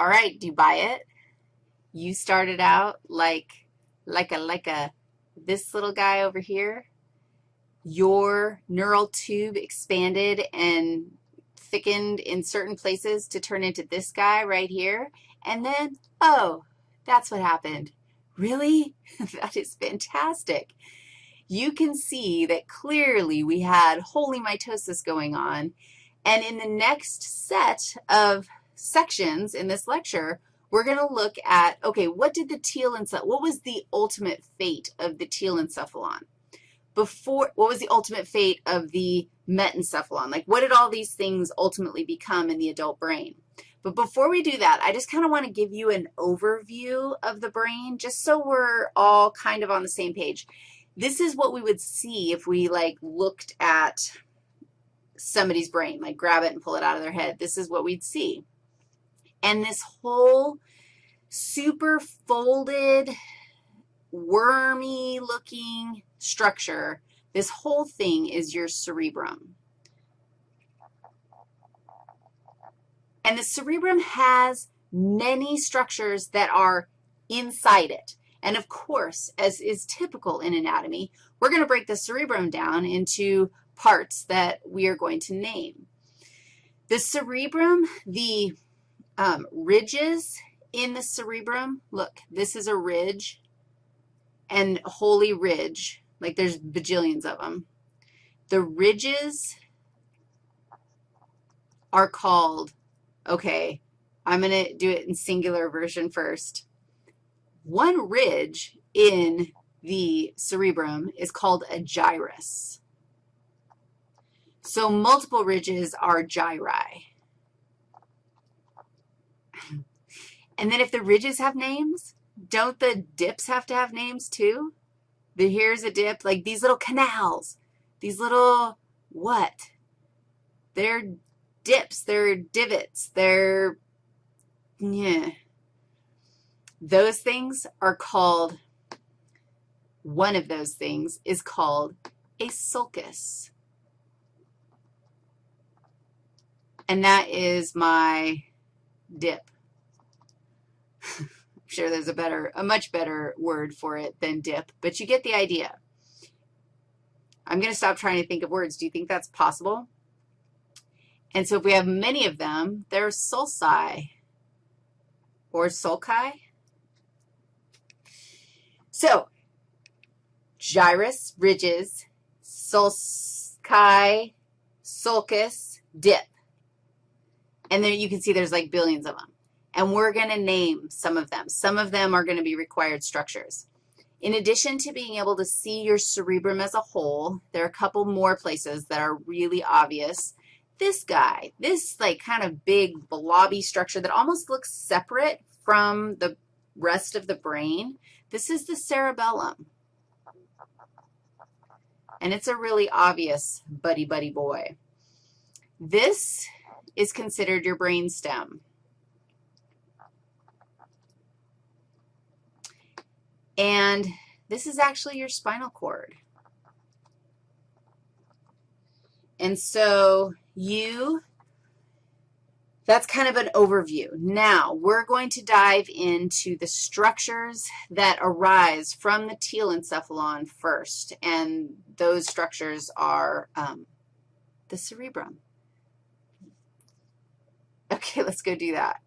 All right, do you buy it? You started out like, like a, like a, this little guy over here. Your neural tube expanded and thickened in certain places to turn into this guy right here. And then, oh, that's what happened. Really? that is fantastic. You can see that clearly we had wholly mitosis going on. And in the next set of sections in this lecture, we're going to look at, okay, what did the telencephalon, what was the ultimate fate of the telencephalon? Before, what was the ultimate fate of the metencephalon? Like, what did all these things ultimately become in the adult brain? But before we do that, I just kind of want to give you an overview of the brain just so we're all kind of on the same page. This is what we would see if we, like, looked at somebody's brain, like grab it and pull it out of their head. This is what we'd see. And this whole super folded, wormy-looking structure, this whole thing is your cerebrum. And the cerebrum has many structures that are inside it. And of course, as is typical in anatomy, we're going to break the cerebrum down into parts that we are going to name. The cerebrum, the um, ridges in the cerebrum, look, this is a ridge and holy ridge, like there's bajillions of them. The ridges are called, okay, I'm going to do it in singular version first. One ridge in the cerebrum is called a gyrus. So multiple ridges are gyri. And then if the ridges have names, don't the dips have to have names too? The here's a dip, like these little canals, these little what? They're dips, they're divots, they're, yeah. Those things are called, one of those things is called a sulcus. and that is my dip. Sure there's a better, a much better word for it than dip, but you get the idea. I'm going to stop trying to think of words. Do you think that's possible? And so if we have many of them, they're sulci or sulci. So gyrus, ridges, sulci, sulcus, dip. And then you can see there's like billions of them. And we're going to name some of them. Some of them are going to be required structures. In addition to being able to see your cerebrum as a whole, there are a couple more places that are really obvious. This guy, this like kind of big blobby structure that almost looks separate from the rest of the brain, this is the cerebellum. And it's a really obvious buddy-buddy boy. This is considered your brain stem. And this is actually your spinal cord. And so you, that's kind of an overview. Now, we're going to dive into the structures that arise from the telencephalon first, and those structures are um, the cerebrum. Okay, let's go do that.